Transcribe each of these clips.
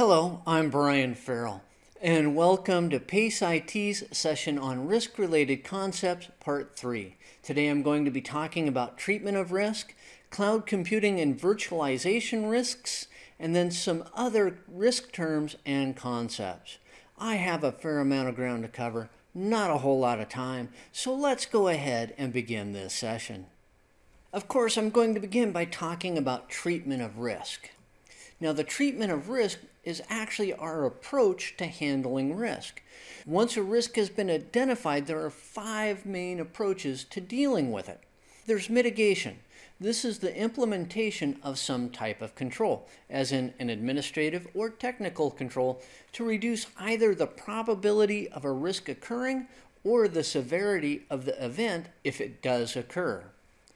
Hello, I'm Brian Farrell, and welcome to PACE IT's session on Risk-Related Concepts, Part 3. Today I'm going to be talking about treatment of risk, cloud computing and virtualization risks, and then some other risk terms and concepts. I have a fair amount of ground to cover, not a whole lot of time, so let's go ahead and begin this session. Of course, I'm going to begin by talking about treatment of risk. Now, the treatment of risk is actually our approach to handling risk. Once a risk has been identified, there are five main approaches to dealing with it. There's mitigation. This is the implementation of some type of control, as in an administrative or technical control, to reduce either the probability of a risk occurring or the severity of the event if it does occur.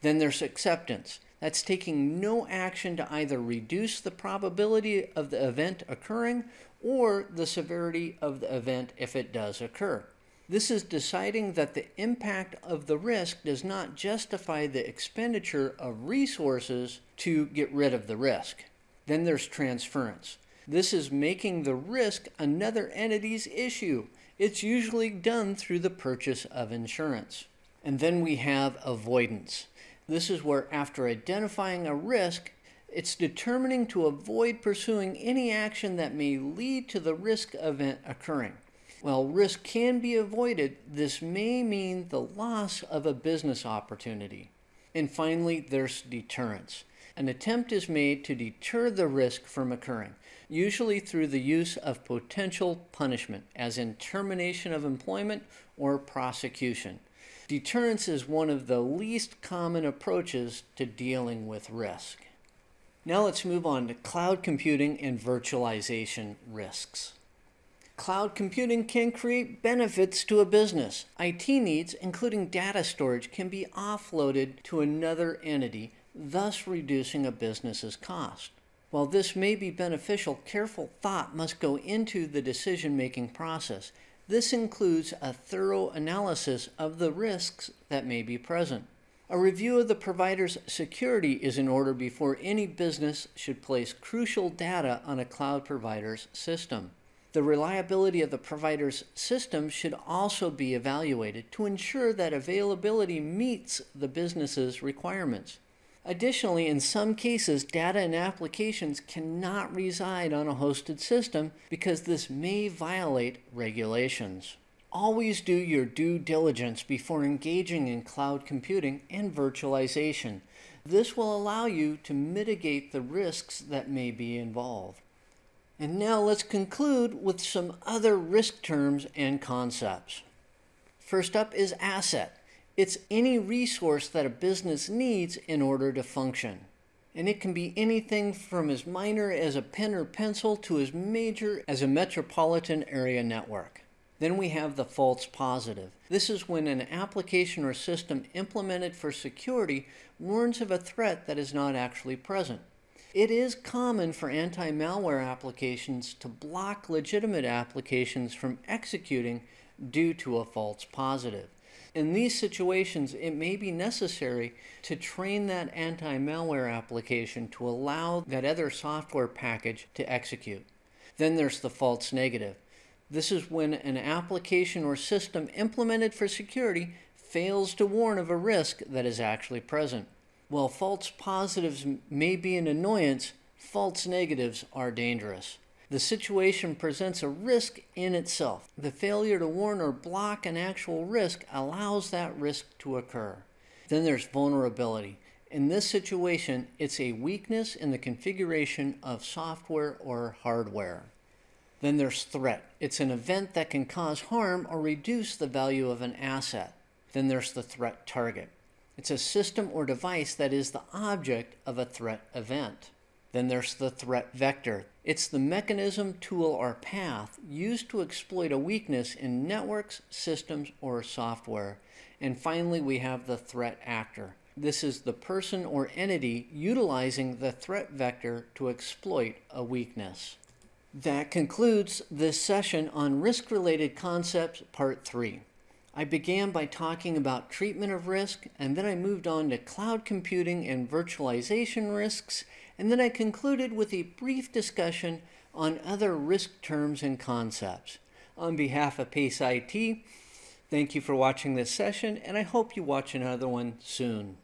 Then there's acceptance. That's taking no action to either reduce the probability of the event occurring or the severity of the event if it does occur. This is deciding that the impact of the risk does not justify the expenditure of resources to get rid of the risk. Then there's transference. This is making the risk another entity's issue. It's usually done through the purchase of insurance. And then we have avoidance. This is where after identifying a risk, it's determining to avoid pursuing any action that may lead to the risk event occurring. While risk can be avoided, this may mean the loss of a business opportunity. And finally, there's deterrence. An attempt is made to deter the risk from occurring, usually through the use of potential punishment, as in termination of employment or prosecution. Deterrence is one of the least common approaches to dealing with risk. Now let's move on to cloud computing and virtualization risks. Cloud computing can create benefits to a business. IT needs, including data storage, can be offloaded to another entity, thus reducing a business's cost. While this may be beneficial, careful thought must go into the decision-making process. This includes a thorough analysis of the risks that may be present. A review of the provider's security is in order before any business should place crucial data on a cloud provider's system. The reliability of the provider's system should also be evaluated to ensure that availability meets the business's requirements. Additionally, in some cases, data and applications cannot reside on a hosted system because this may violate regulations. Always do your due diligence before engaging in cloud computing and virtualization. This will allow you to mitigate the risks that may be involved. And now let's conclude with some other risk terms and concepts. First up is asset. It's any resource that a business needs in order to function. And it can be anything from as minor as a pen or pencil to as major as a metropolitan area network. Then we have the false positive. This is when an application or system implemented for security warns of a threat that is not actually present. It is common for anti-malware applications to block legitimate applications from executing due to a false positive. In these situations, it may be necessary to train that anti-malware application to allow that other software package to execute. Then there's the false negative. This is when an application or system implemented for security fails to warn of a risk that is actually present. While false positives may be an annoyance, false negatives are dangerous. The situation presents a risk in itself. The failure to warn or block an actual risk allows that risk to occur. Then there's vulnerability. In this situation, it's a weakness in the configuration of software or hardware. Then there's threat. It's an event that can cause harm or reduce the value of an asset. Then there's the threat target. It's a system or device that is the object of a threat event. Then there's the threat vector. It's the mechanism, tool, or path used to exploit a weakness in networks, systems, or software. And finally, we have the threat actor. This is the person or entity utilizing the threat vector to exploit a weakness. That concludes this session on Risk-Related Concepts Part 3. I began by talking about treatment of risk, and then I moved on to cloud computing and virtualization risks, and then I concluded with a brief discussion on other risk terms and concepts. On behalf of PACE IT, thank you for watching this session, and I hope you watch another one soon.